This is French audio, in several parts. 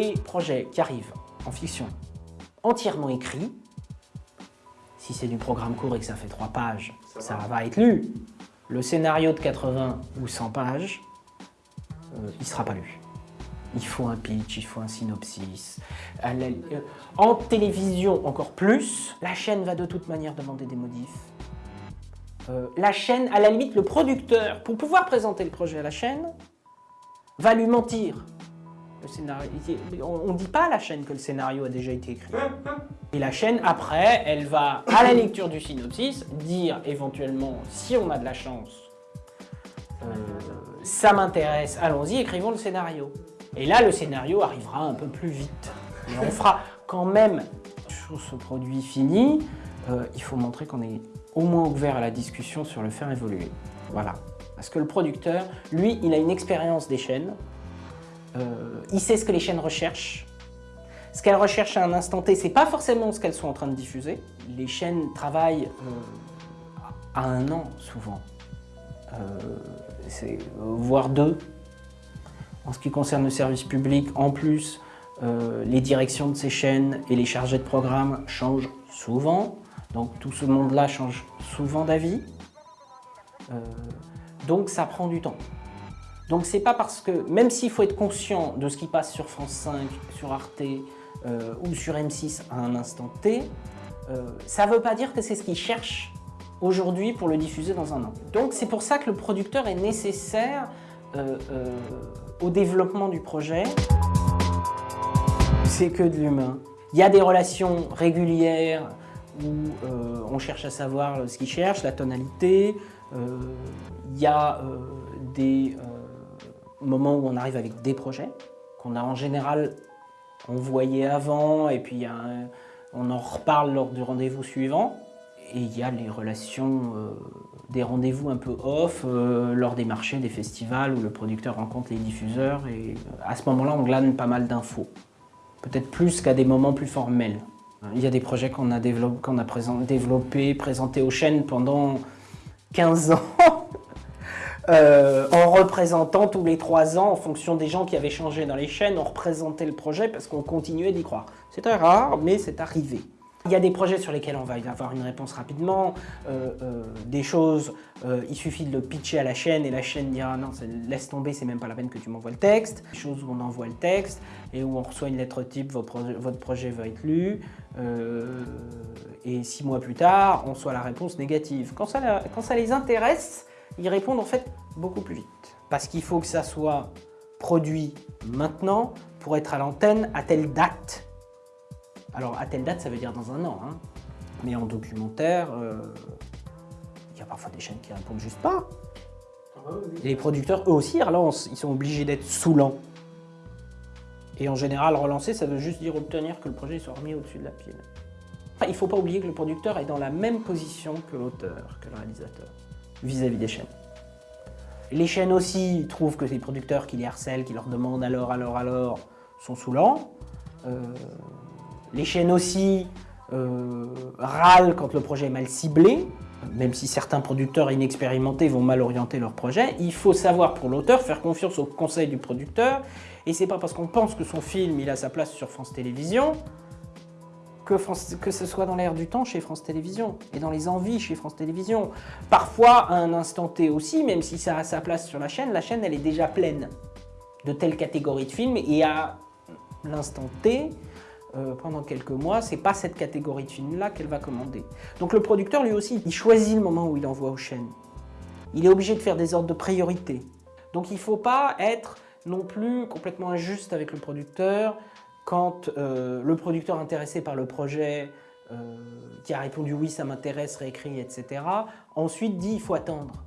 des projets qui arrivent en fiction entièrement écrits. Si c'est du programme court et que ça fait trois pages, ça, va. être lu. Le scénario de 80 ou 100 pages, euh, il ne sera pas lu. Il faut un pitch, il faut un synopsis. Euh, en télévision, encore plus, la chaîne va de toute manière demander des modifs. Euh, la chaîne, à la limite, le producteur, pour pouvoir présenter le projet à la chaîne, va lui mentir. Le scénario, on ne dit pas à la chaîne que le scénario a déjà été écrit. Et la chaîne, après, elle va, à la lecture du synopsis, dire éventuellement, si on a de la chance, euh, ça m'intéresse, allons-y, écrivons le scénario. Et là, le scénario arrivera un peu plus vite. Et on fera quand même, sur ce produit fini, euh, il faut montrer qu'on est au moins ouvert à la discussion sur le faire évoluer. Voilà. Parce que le producteur, lui, il a une expérience des chaînes. Euh, il sait ce que les chaînes recherchent. Ce qu'elles recherchent à un instant T, c'est pas forcément ce qu'elles sont en train de diffuser. Les chaînes travaillent euh, à un an, souvent. voire deux. En ce qui concerne le service public, en plus, euh, les directions de ces chaînes et les chargés de programme changent souvent. Donc tout ce monde-là change souvent d'avis. Euh, donc ça prend du temps. Donc c'est pas parce que, même s'il faut être conscient de ce qui passe sur France 5, sur Arte euh, ou sur M6 à un instant T, ça ne veut pas dire que c'est ce qu'ils cherchent aujourd'hui pour le diffuser dans un an. Donc c'est pour ça que le producteur est nécessaire au développement du projet, c'est que de l'humain. Il y a des relations régulières où euh, on cherche à savoir ce qu'il cherche, la tonalité. Euh, il y a euh, des moments où on arrive avec des projets qu'on a en général envoyés avant et puis on en reparle lors du rendez-vous suivant. Et il y a les relations des rendez-vous un peu off euh, lors des marchés, des festivals où le producteur rencontre les diffuseurs et euh, à ce moment-là on glane pas mal d'infos. Peut-être plus qu'à des moments plus formels. Il y a des projets qu'on a, développés, a développé, présentés aux chaînes pendant 15 ans euh, en représentant tous les 3 ans en fonction des gens qui avaient changé dans les chaînes, on représentait le projet parce qu'on continuait d'y croire. Très rare, mais c'est arrivé. Il y a des projets sur lesquels on va avoir une réponse rapidement, euh, euh, des choses, il suffit de le pitcher à la chaîne et la chaîne dira non, laisse tomber, c'est même pas la peine que tu m'envoies le texte. Des choses où on envoie le texte et où on reçoit une lettre type, votre projet, va être lu, et six mois plus tard, on reçoit la réponse négative. Quand ça les intéresse, ils répondent en fait beaucoup plus vite. Parce qu'il faut que ça soit produit maintenant pour être à l'antenne à telle date alors, à telle date, ça veut dire dans un an. Hein. Mais en documentaire, euh, il y a parfois des chaînes qui répondent juste pas. Les producteurs, eux aussi, relancent. Ils sont obligés d'être saoulants. Et en général, relancer, ça veut juste dire obtenir que le projet soit remis au-dessus de la pile. il ne faut pas oublier que le producteur est dans la même position que l'auteur, que le réalisateur, vis-à-vis des chaînes. Les chaînes aussi trouvent que les producteurs qui les harcèlent, qui leur demandent alors, alors, alors, sont saoulants. Euh, les chaînes aussi euh, râlent quand le projet est mal ciblé, même si certains producteurs inexpérimentés vont mal orienter leur projet. Il faut savoir pour l'auteur faire confiance au conseil du producteur. Et c'est pas parce qu'on pense que son film il a sa place sur France Télévisions que, ce soit dans l'air du temps chez France Télévisions et dans les envies chez France Télévisions. Parfois, à un instant T aussi, même si ça a sa place sur la chaîne, la chaîne elle est déjà pleine de telle catégorie de films et à l'instant T, euh, pendant quelques mois, c'est pas cette catégorie de films-là qu'elle va commander. Donc le producteur, lui aussi, il choisit le moment où il envoie aux chaînes. Il est obligé de faire des ordres de priorité. Donc il ne faut pas être non plus complètement injuste avec le producteur quand euh, le producteur intéressé par le projet, euh, qui a répondu oui, ça m'intéresse, réécrit, etc., ensuite dit il faut attendre.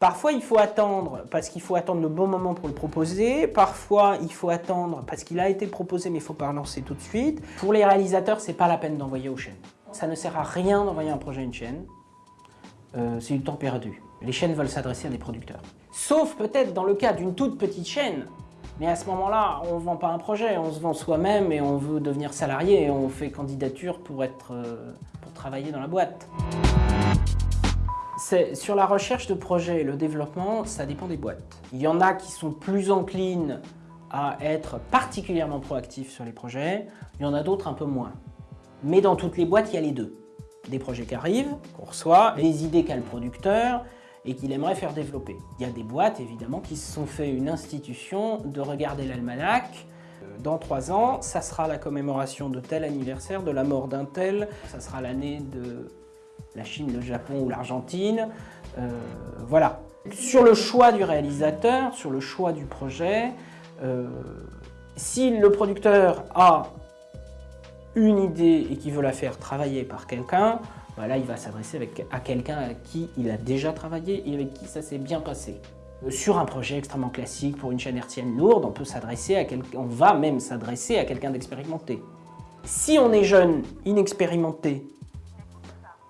Parfois, il faut attendre parce qu'il faut attendre le bon moment pour le proposer. Parfois, il faut attendre parce qu'il a été proposé mais il ne faut pas relancer tout de suite. Pour les réalisateurs, c'est pas la peine d'envoyer aux chaînes. Ça ne sert à rien d'envoyer un projet à une chaîne. Euh, c'est du temps perdu. Les chaînes veulent s'adresser à des producteurs. Sauf peut-être dans le cas d'une toute petite chaîne. Mais à ce moment-là, on ne vend pas un projet, on se vend soi-même et on veut devenir salarié et on fait candidature pour, être, euh, pour travailler dans la boîte. Sur la recherche de projets et le développement, ça dépend des boîtes. Il y en a qui sont plus enclines à être particulièrement proactifs sur les projets, il y en a d'autres un peu moins. Mais dans toutes les boîtes, il y a les deux. Des projets qui arrivent, qu'on reçoit, les idées qu'a le producteur et qu'il aimerait faire développer. Il y a des boîtes, évidemment, qui se sont fait une institution de regarder l'almanach. Dans trois ans, ça sera la commémoration de tel anniversaire, de la mort d'un tel, ça sera l'année de la Chine, le Japon ou l'Argentine. Euh, voilà. Sur le choix du réalisateur, sur le choix du projet, euh, si le producteur a une idée et qu'il veut la faire travailler par quelqu'un, voilà, il va s'adresser à quelqu'un avec qui il a déjà travaillé et avec qui ça s'est bien passé. Euh, sur un projet extrêmement classique pour une chaîne hertzienne lourde, on peut s'adresser à quelqu'un, va même s'adresser à quelqu'un d'expérimenté. Si on est jeune, inexpérimenté,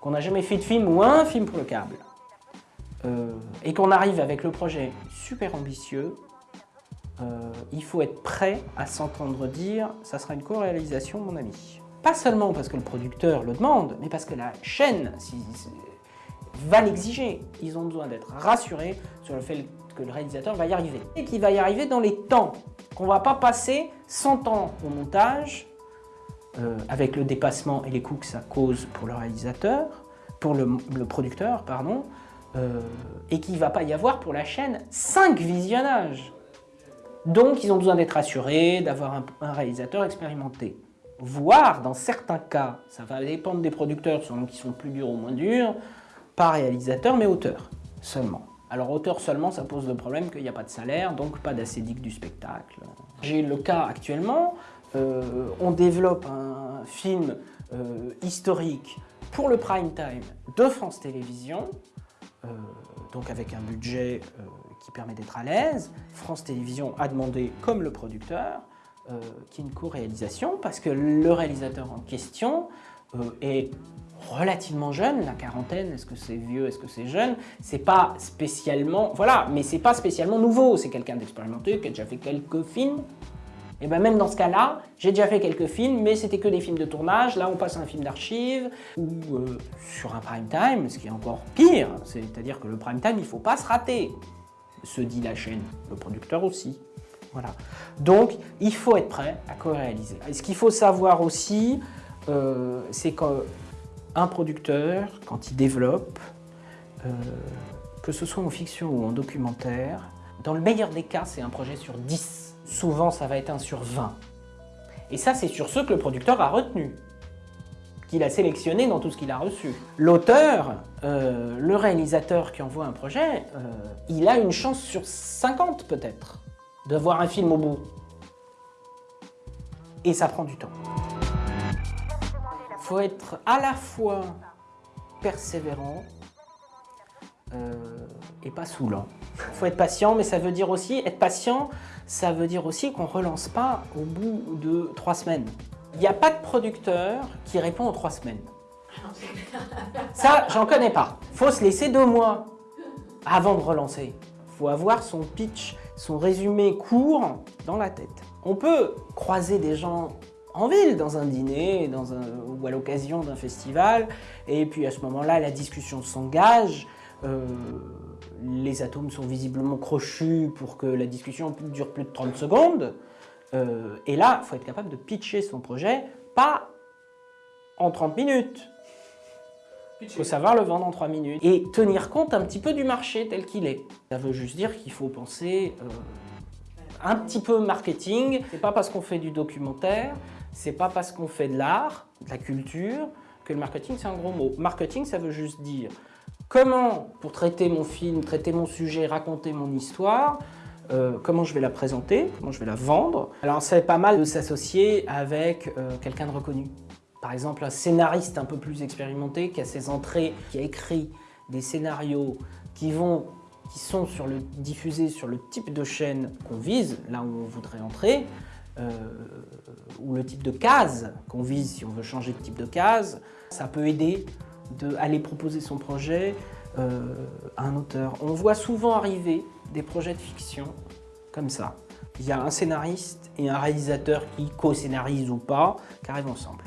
qu'on n'a jamais fait de film ou un film pour le câble, euh, et qu'on arrive avec le projet super ambitieux, euh, il faut être prêt à s'entendre dire « ça sera une co-réalisation, mon ami ». Pas seulement parce que le producteur le demande, mais parce que la chaîne va l'exiger. Ils ont besoin d'être rassurés sur le fait que le réalisateur va y arriver. Et qu'il va y arriver dans les temps, qu'on ne va pas passer 100 ans au montage, euh, avec le dépassement et les coûts que ça cause pour le réalisateur, pour le, producteur, pardon, euh, et qu'il ne va pas y avoir pour la chaîne 5 visionnages. Donc, ils ont besoin d'être assurés, d'avoir un, réalisateur expérimenté. Voire, dans certains cas, ça va dépendre des producteurs, selon qui sont plus durs ou moins durs, pas réalisateur, mais auteur seulement. Alors auteur seulement, ça pose le problème qu'il n'y a pas de salaire, donc pas d'acédique du spectacle. J'ai le cas actuellement, euh, on développe un film euh, historique pour le prime time de France Télévisions, euh, donc avec un budget qui permet d'être à l'aise. France Télévisions a demandé, comme le producteur, qu'il y ait une co-réalisation parce que le réalisateur en question euh, est relativement jeune, la quarantaine, est-ce que c'est vieux, est-ce que c'est jeune C'est pas spécialement, voilà, mais c'est pas spécialement nouveau, c'est quelqu'un d'expérimenté qui a déjà fait quelques films. Et bien même dans ce cas-là, j'ai déjà fait quelques films, mais c'était que des films de tournage, là on passe à un film d'archives, ou euh, sur un prime time, ce qui est encore pire, c'est-à-dire que le prime time, il faut pas se rater se dit la chaîne, le producteur aussi. Voilà. Donc, il faut être prêt à co-réaliser. Ce qu'il faut savoir aussi, euh, c'est qu'un producteur, quand il développe, euh, que ce soit en fiction ou en documentaire, dans le meilleur des cas, c'est un projet sur 10. Souvent, ça va être un sur 20. Et ça, c'est sur ceux que le producteur a retenu qu'il a sélectionné dans tout ce qu'il a reçu. L'auteur, euh, le réalisateur qui envoie un projet, il a une chance sur 50 peut-être de voir un film au bout. Et ça prend du temps. Il faut être à la fois persévérant euh, et pas saoulant. Il faut être patient, mais ça veut dire aussi, être patient, ça veut dire aussi qu'on ne relance pas au bout de trois semaines. Il n'y a pas de producteur qui répond en trois semaines. Ça, j'en connais pas. Faut se laisser deux mois avant de relancer. Il faut avoir son pitch, son résumé court dans la tête. On peut croiser des gens en ville, dans un dîner ou à l'occasion d'un festival, et puis à ce moment-là, la discussion s'engage. Euh, les atomes sont visiblement crochus pour que la discussion dure plus de 30 secondes. Euh, et là, il faut être capable de pitcher son projet, pas en 30 minutes. Il faut savoir le vendre en 3 minutes et tenir compte un petit peu du marché tel qu'il est. Ça veut juste dire qu'il faut penser euh, un petit peu marketing. C'est pas parce qu'on fait du documentaire, c'est pas parce qu'on fait de l'art, de la culture, que le marketing c'est un gros mot. Marketing, ça veut juste dire comment, pour traiter mon film, traiter mon sujet, raconter mon histoire, euh, comment je vais la présenter, comment je vais la vendre. Alors c'est pas mal de s'associer avec euh, quelqu'un de reconnu. Par exemple, un scénariste un peu plus expérimenté qui a ses entrées, qui a écrit des scénarios qui vont qui sont sur le, diffusés sur le type de chaîne qu'on vise, là où on voudrait entrer, euh, ou le type de case qu'on vise si on veut changer de type de case. Ça peut aider d'aller proposer son projet à un auteur. On voit souvent arriver des projets de fiction comme ça. Il y a un scénariste et un réalisateur qui co-scénarisent ou pas, qui arrivent ensemble.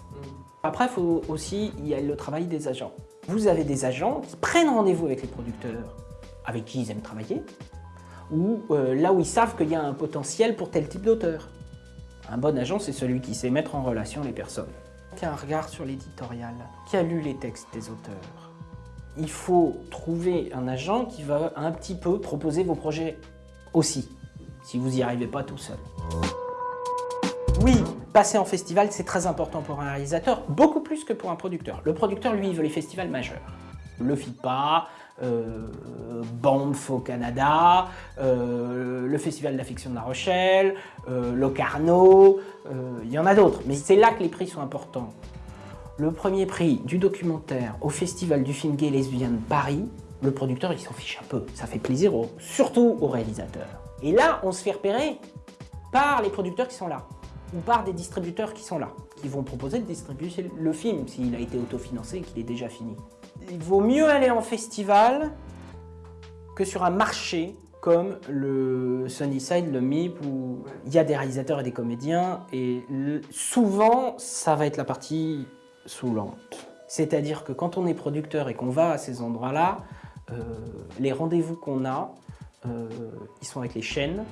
Après, il faut aussi, y le travail des agents. Vous avez des agents qui prennent rendez-vous avec les producteurs avec qui ils aiment travailler, ou euh, là où ils savent qu'il y a un potentiel pour tel type d'auteur. Un bon agent, c'est celui qui sait mettre en relation les personnes. Qui a un regard sur l'éditorial, qui a lu les textes des auteurs? Il faut trouver un agent qui va un petit peu proposer vos projets aussi, si vous n'y arrivez pas tout seul. Passer en festival, c'est très important pour un réalisateur, beaucoup plus que pour un producteur. Le producteur, lui, il veut les festivals majeurs. Le FIPA, euh, Banff au Canada, euh, le Festival de la fiction de La Rochelle, euh, Locarno, euh, il y en a d'autres, mais c'est là que les prix sont importants. Le premier prix du documentaire au Festival du film gay lesbien de Paris, le producteur il s'en fiche un peu, ça fait plaisir surtout aux réalisateurs. Et là, on se fait repérer par les producteurs qui sont là, ou par des distributeurs qui sont là, qui vont proposer de distribuer le film s'il a été autofinancé et qu'il est déjà fini il vaut mieux aller en festival que sur un marché comme le Sunnyside, le MIP, où il y a des réalisateurs et des comédiens, et souvent, ça va être la partie saoulante. C'est-à-dire que quand on est producteur et qu'on va à ces endroits-là, euh, les rendez-vous qu'on a, euh, ils sont avec les chaînes.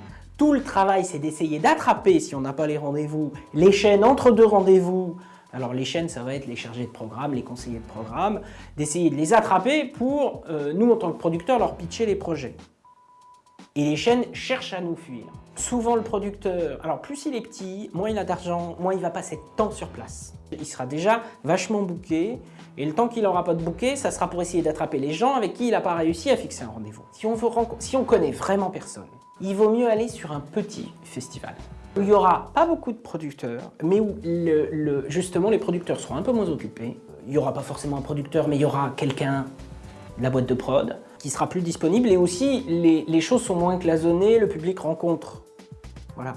Tout le travail, c'est d'essayer d'attraper, si on n'a pas les rendez-vous, les chaînes entre deux rendez-vous, alors les chaînes, ça va être les chargés de programme, les conseillers de programme, d'essayer de les attraper pour, euh, nous en tant que producteurs, leur pitcher les projets. Et les chaînes cherchent à nous fuir. Souvent le producteur, alors plus il est petit, moins il a d'argent, moins il va passer de temps sur place. Il sera déjà vachement booké, et le temps qu'il n'aura pas de booké, ça sera pour essayer d'attraper les gens avec qui il n'a pas réussi à fixer un rendez-vous. Si si on connaît vraiment personne, il vaut mieux aller sur un petit festival il n'y aura pas beaucoup de producteurs, mais où justement les producteurs seront un peu moins occupés. Il n'y aura pas forcément un producteur, mais il y aura quelqu'un, la boîte de prod, qui sera plus disponible. Et aussi, les, les choses sont moins cloisonnées, le public rencontre. Voilà.